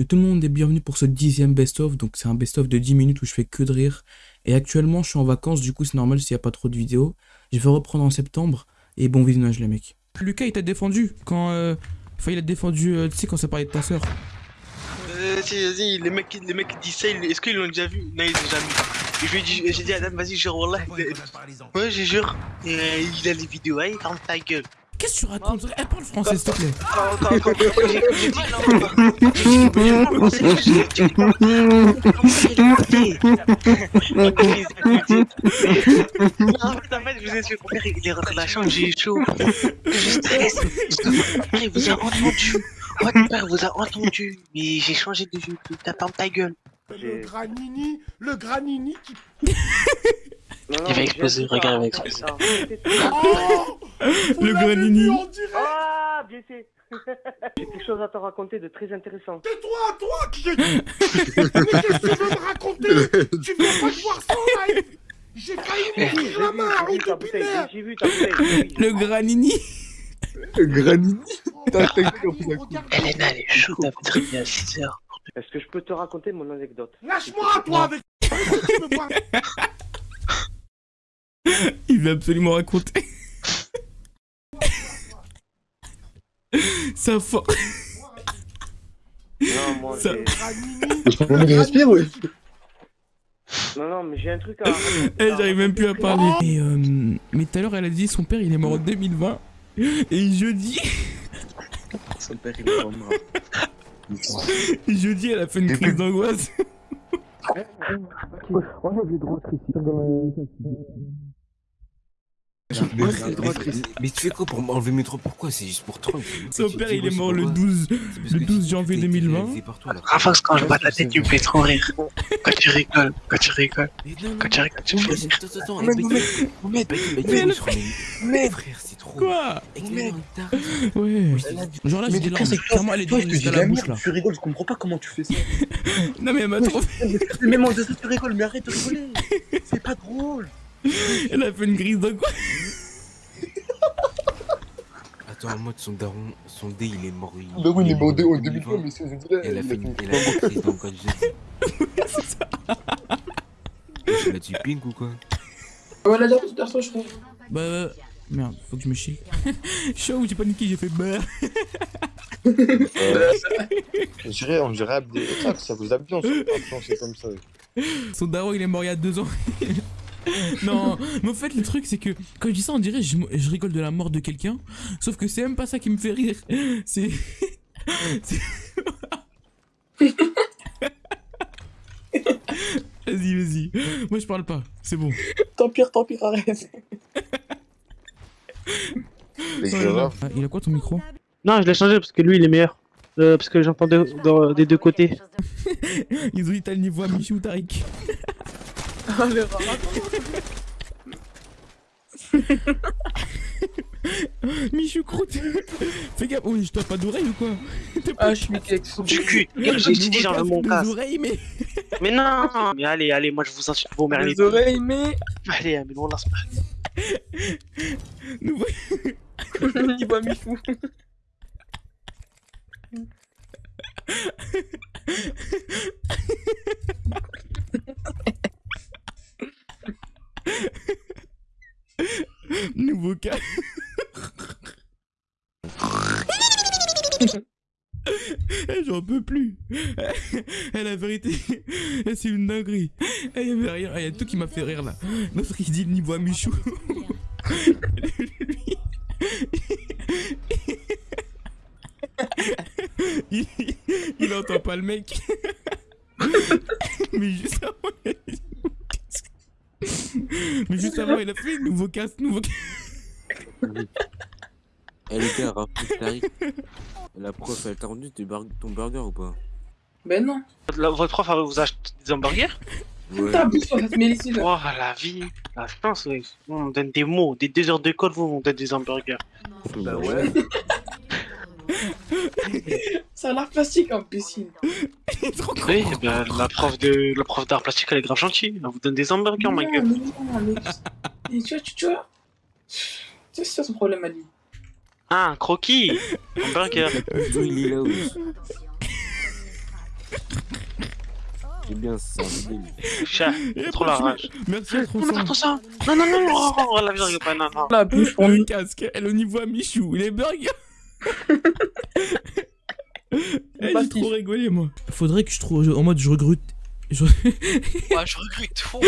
Et tout le monde est bienvenu pour ce dixième best-of. Donc c'est un best-of de 10 minutes où je fais que de rire. Et actuellement je suis en vacances, du coup c'est normal s'il n'y a pas trop de vidéos. Je vais reprendre en septembre. Et bon visionnage les mecs. Lucas il t'a défendu quand... Euh... Enfin il a défendu, euh, tu sais quand ça parlait de ta soeur. Euh, vas-y, vas-y, les mecs, les mecs disent ça, est-ce qu'ils l'ont déjà vu? Non, ils l'ont jamais vu. Je lui ai dit, j'ai dit à Adam, vas-y, jure, Wallah. Ouais, je jure. Et euh, il a les vidéos, ouais, ferme ta gueule. Qu'est-ce que tu racontes Elle parle français s'il te plaît. En fait, vous il est rentré la chambre, j'ai chaud. Je stresse. Il vous a entendu. Votre père vous a entendu. Mais j'ai changé de jeu, t'as ferme ta gueule. Le granini, le granini qui... Il va exploser, regarde, il va exploser. Oh Le granini. Ah, bien fait. J'ai quelque chose à te raconter de très intéressant. Tais-toi, toi qui... Mais qu'est-ce que tu veux me raconter Tu viens pas de voir ça en live J'ai failli J'ai me vu, prendre la main, j'ai vu ta de bouteille, binaire j'ai vu ta bouteille. j'ai vu. Le granini. Granini T'as Regarde, t'as- regarde. Elena, elle est chaude, très bien à 6 heures. Est-ce que je peux te raconter mon anecdote? Lâche-moi, toi, avec... Veux Il veut absolument raconter. Ça fort. Non, moi, Ça- Je peux me respirer, ouais Non, non, mais j'ai un truc à. Eh, j'arrive même plus à parler. Et euh, mais tout à l'heure, elle a dit son père il est mort en 2020. Et jeudi, Son père, il est mort. jeudi, elle a fait une crise d'angoisse. Mais tu fais quoi pour m'enlever mes droits Pourquoi? C'est juste pour toi. Son père il est mort le 12. le 12 janvier 2020. Rafax, quand je bats ta tête, tu me fais trop rire. Quand tu rigoles, quand tu rigoles, quand tu rigoles, tu me fais rire. Attends, attends, Mohamed, frère, c'est trop. Quoi? Ouais. Genre là, j'ai Mais coup, larmes. c'est que elle est jusqu'à la la bouche là. tu rigoles, je comprends pas comment tu fais ça. Non, mais elle m'a trop. Mais moi, de ça, tu rigoles, mais arrête de rigoler. C'est pas drôle. Elle a fait une crise d'angoisse. Attends, en mode son daron, son dé il est mort. il- Bah oui, il est mort en 2020, 2020, mais c'est là. Elle a il fait une elle a fait une crise d'angoisse jeudi. Tu l'as du ping ou quoi? Voilà, dernière dernière je crois. Bah. euh, Merde, faut que je me chie. Chaud, j'ai paniqué, j'ai fait bah. Je dirais, on dirait Abdé. Ça, ça vous a bien, ça. c'est comme ça. Son daron il est mort il y a deux ans. non, mais en fait le truc c'est que quand je dis ça on dirait je, je rigole de la mort de quelqu'un, sauf que c'est même pas ça qui me fait rire. C'est... c'est- vas-y, vas-y. Moi je parle pas, c'est bon. Tant pire, tant pire, arrête. Ah, il a quoi ton micro? Non, je l'ai changé parce que lui, il est meilleur. Euh, parce que j'entendais dans- des deux côtés. Ils ont dit t'as le niveau à Michou ou Tariq. Ah, le rat. Michou croûte Fais gaffe, oui, je t'as pas d'oreille ou quoi Ah, je suis Mikex. Du cul, j'ai dit j'en veux mon oreilles mais... Mais non, mais allez, allez, moi je vous insulte vos mères les Les oreilles, mais. Allez, mais on lance pas. Nouveau... Il voit Michou. Nouveau cas. Eh, J'en peux plus. La vérité, c'est une dinguerie. Eh, y avait rien. Il y a tout qui m'a fait rire là. L'autre qui dit niveau Michou. Il, il entend pas le mec. Mais juste avant, il a dit. Mais juste avant, il a fait nouveau casque, nouveau. Eh les gars. La prof, elle t'a rendu ton burger ou pas? Ben non. La- Votre prof a vous acheté des hamburgers? Ouais. T'as bouffé, ça te met ici, là. Oh, la vie, la chance, ouais. On donne des mots, des deux heures d'école, vous, on donne des hamburgers. Bah ouais. Ça a l'air plastique, imbécile. Oui, bien, la prof de la prof d'art plastique, elle est grave gentille. Elle vous donne des hamburgers, ma gueule. mais non, mais... mais tu vois, tu, tu vois. C'est ça son problème à lui. Ah, un croquis. C'est bien ça, bien. Chat, trop la rage. Merci à Non, non, 300. ça. Non, non, non, non, oh, la rigole pas, non, non. La bouche pour Le casque, elle au niveau à Michou, les burgers. Eh, j'ai trop rigolé moi. Faudrait que je trouve en mode je recrute. Je- Ouais, je regrette. Oh.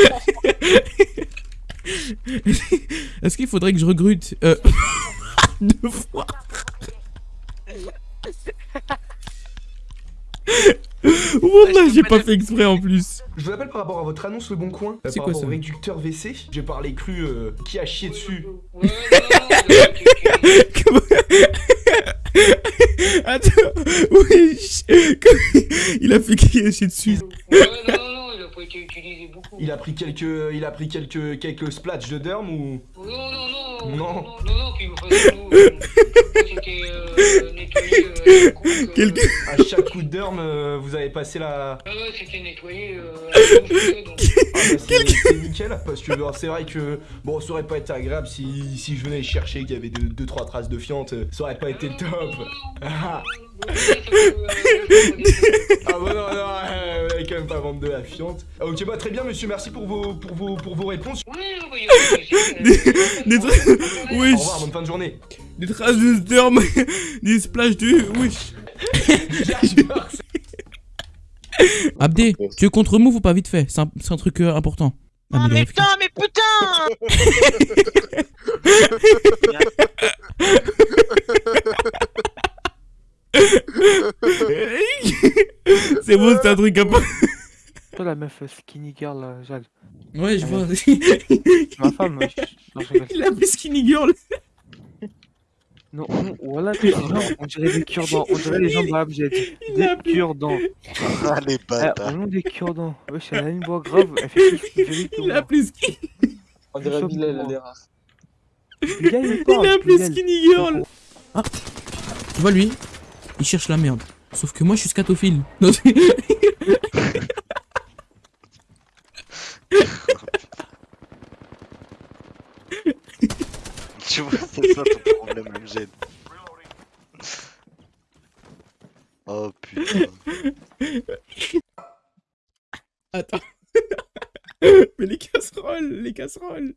Est-ce qu'il faudrait que je recrute euh... deux fois Wallah, j'ai pas fait exprès en plus. Je vous appelle par rapport à votre annonce Le Bon Coin, C'est quoi rapport ça au réducteur WC. J'ai parlé cru euh, qui a chié dessus. Attends, wesh Il a fait crier dessus. Il a pris quelques, il a pris quelques, quelques splatchs de derme ou Non, non, non, Non. non, non, puis enfin, nous, euh, c'était euh, nettoyé euh, euh, à chaque coup de derme euh, vous avez passé la. Ah ouais, c'était nettoyé euh, donc. Ah bah, c'est nickel parce que c'est vrai que bon ça aurait pas été agréable si, si je venais chercher qu'il y avait 2-3 deux, trois traces de fiente, euh, ça aurait pas été le top. Ah, ah bah non non, euh, vous allez quand même pas vendre de la fiente. Ah, ok bah très bien monsieur, merci pour vos pour vos pour vos réponses. Oui, oui, oui, Des. Au revoir, bonne fin de journée. Des traces de sperme Des splashs de. Wesh Abdé, tu veux contre move ou pas vite fait? C'est un, truc euh, important. Ah, mais vérifique. putain, mais putain c'est bon, c'est un truc important. Toi, la meuf euh, skinny girl, là, Jade. Ouais, je vois. Ma femme, euh, je- non, je rigole. Il a fait skinny girl. Non, non, voilà, on dirait des cure-dents. On dirait les jambes à Des cure-dents. Ah, les Eh, bâtards. on des cure-dents. Wesh, elle a une voix grave. Elle fait plus Il a moi. appelé skinny. On dirait Bilal, elle est rare. Il a appelé Bilal. skinny girl. Ah. Tu vois lui Il cherche la merde. Sauf que moi je suis scatophile. Non, c'est- Tu vois, c'est ça ton problème, MG. Oh putain. Attends. Mais les casseroles, les casseroles.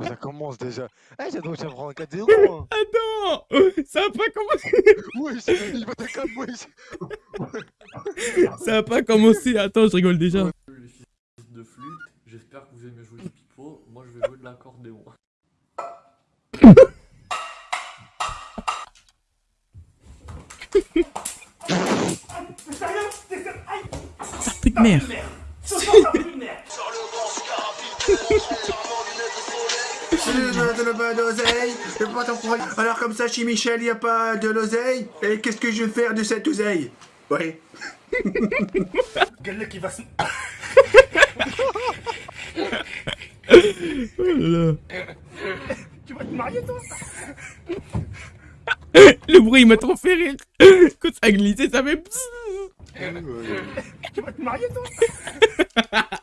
Ça commence déjà. Eh, j'ai donc j'ai prendre 4-0. hein. Attends Ça a pas commencé c'est il va te calmer. Ça a pas commencé Attends, je rigole déjà. Les fils de flûte, j'espère que vous aimez jouer du pipeau. Moi, je vais jouer de l'accordéon. Plus de merde. pas d'oseille, je peux pas t'en prendre. Alors comme ça, chez Michel, il n'y a pas de l'oseille. Et qu'est-ce que je vais faire de cette oseille? Ouais. Quel qui va se... Oh là là. Tu vas te marier, toi? Le bruit il m'a trop fait rire. Quand ça a glissé, ça fait. Tu vas te marier, toi?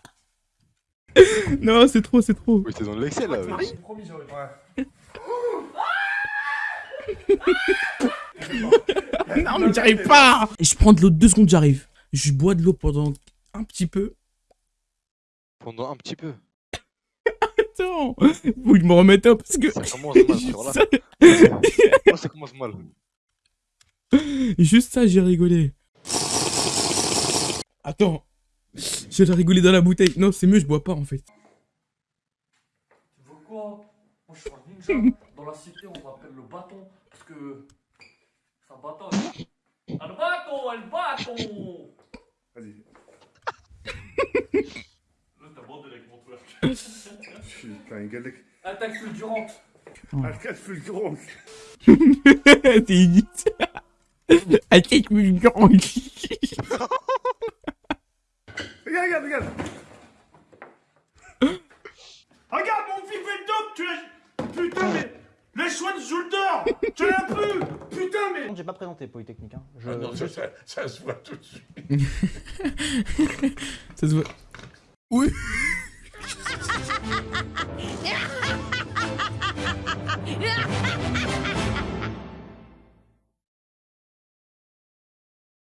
Non, c'est trop, c'est trop. Oui, t'es dans l'excel là. wesh. Promis, j'aurais Non, mais j'arrive pas. Et je prends de l'eau deux secondes, j'arrive. Je bois de l'eau pendant un petit peu. Pendant un petit peu. Attends, faut que je me remette un parce que. Ça commence mal, Juste sur là. ça, Oh, ça commence mal. juste ça, j'ai rigolé. Attends, j'ai rigolé dans la bouteille. Non, c'est mieux, je bois pas en fait. Tu veux quoi Moi, je suis un ninja. Dans la cité, on m'appelle le bâton. Parce que. C'est un bâton. Ah, le bâton El bâton Vas-y. Là, t'as bandé avec mon twerk. Putain, galec. Attaque fulgurante. Arcade fulgurant. T'es inute. Attaque fulgurante. Regarde, regarde, regarde. Regarde, mon fils fait le top, tu l'as... Putain, mais... Les choix de shoulder Tu l'as plus Putain, mais... J'ai pas présenté Polytechnique. Hein. Je... Ah non, ça, ça, ça se voit tout de suite. Ça se voit. Oui.